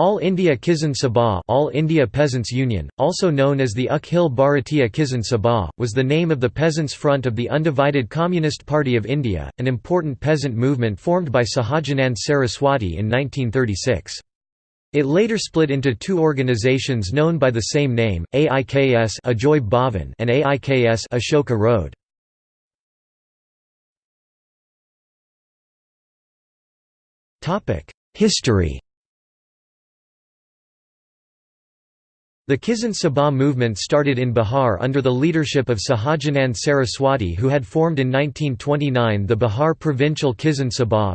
All India Kisan Sabha All India Peasants Union, also known as the Akhil Bharatiya Kisan Sabha, was the name of the Peasants' Front of the Undivided Communist Party of India, an important peasant movement formed by Sahajanand Saraswati in 1936. It later split into two organizations known by the same name, AIKS Ajoy Bhavan and AIKS Ashoka Road. History The Kisan Sabha movement started in Bihar under the leadership of Sahajanand Saraswati who had formed in 1929 the Bihar Provincial Kisan Sabha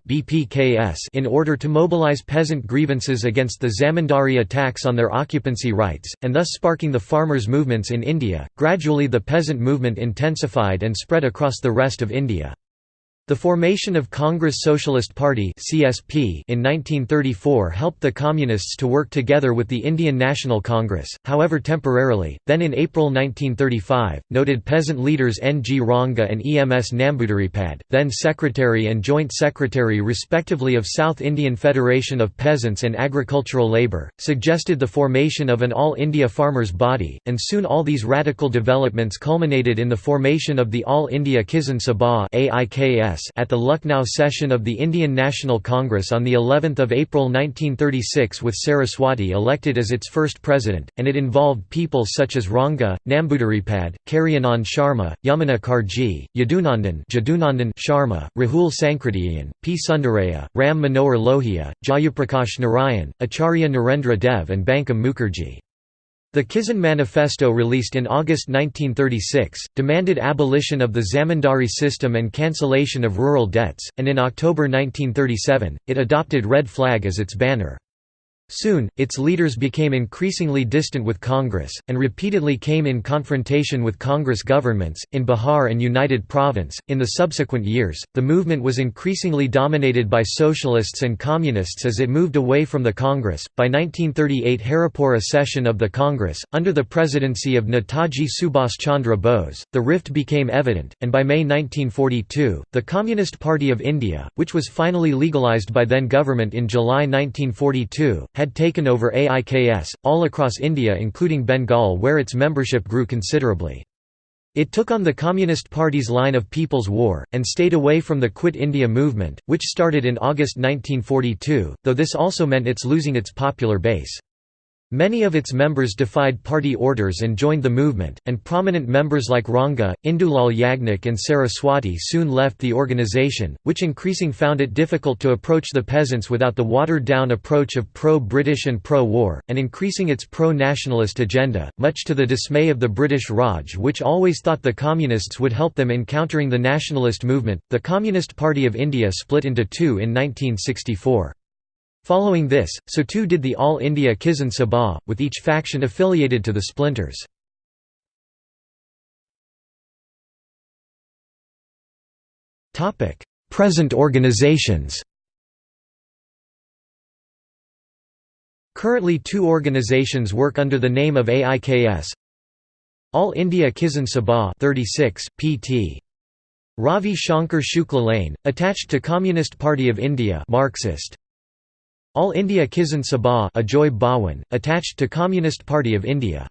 in order to mobilize peasant grievances against the zamindari attacks on their occupancy rights, and thus sparking the farmers' movements in India. Gradually the peasant movement intensified and spread across the rest of India. The formation of Congress Socialist Party (CSP) in 1934 helped the Communists to work together with the Indian National Congress, however temporarily. Then in April 1935, noted peasant leaders N. G. Ranga and E. M. S. Namboodiripad, then Secretary and Joint Secretary respectively of South Indian Federation of Peasants and Agricultural Labour, suggested the formation of an All India Farmers' Body, and soon all these radical developments culminated in the formation of the All India Kisan Sabha at the Lucknow session of the Indian National Congress on the 11th of April 1936 with Saraswati elected as its first president, and it involved people such as Ranga, Namboodiripad, Karyanand Sharma, Yamuna Karjee, Yadunandan Sharma, Rahul Sankrityayan, P. Sundarayya, Ram Manohar Lohia, Jayaprakash Narayan, Acharya Narendra Dev and Bankim Mukherjee. The Kisan Manifesto released in August 1936, demanded abolition of the zamindari system and cancellation of rural debts, and in October 1937, it adopted red flag as its banner. Soon, its leaders became increasingly distant with Congress, and repeatedly came in confrontation with Congress governments, in Bihar and United Province. In the subsequent years, the movement was increasingly dominated by socialists and communists as it moved away from the Congress. By 1938, Haripura session of the Congress, under the presidency of Netaji Subhas Chandra Bose, the rift became evident, and by May 1942, the Communist Party of India, which was finally legalised by then government in July 1942, had taken over AIKS, all across India including Bengal where its membership grew considerably. It took on the Communist Party's line of People's War, and stayed away from the Quit India movement, which started in August 1942, though this also meant its losing its popular base. Many of its members defied party orders and joined the movement, and prominent members like Ranga, Indulal Yagnik and Saraswati soon left the organization, which increasing found it difficult to approach the peasants without the watered-down approach of pro-British and pro-war, and increasing its pro-nationalist agenda, much to the dismay of the British Raj which always thought the Communists would help them in countering the nationalist movement. The Communist Party of India split into two in 1964. Following this, so too did the All India Kisan Sabha, with each faction affiliated to the splinters. Present organizations Currently two organizations work under the name of AIKS All India Kisan Sabha 36, pt. Ravi Shankar Shukla Lane, attached to Communist Party of India Marxist all India Kisan Sabha Ajoy Bhawan, attached to Communist Party of India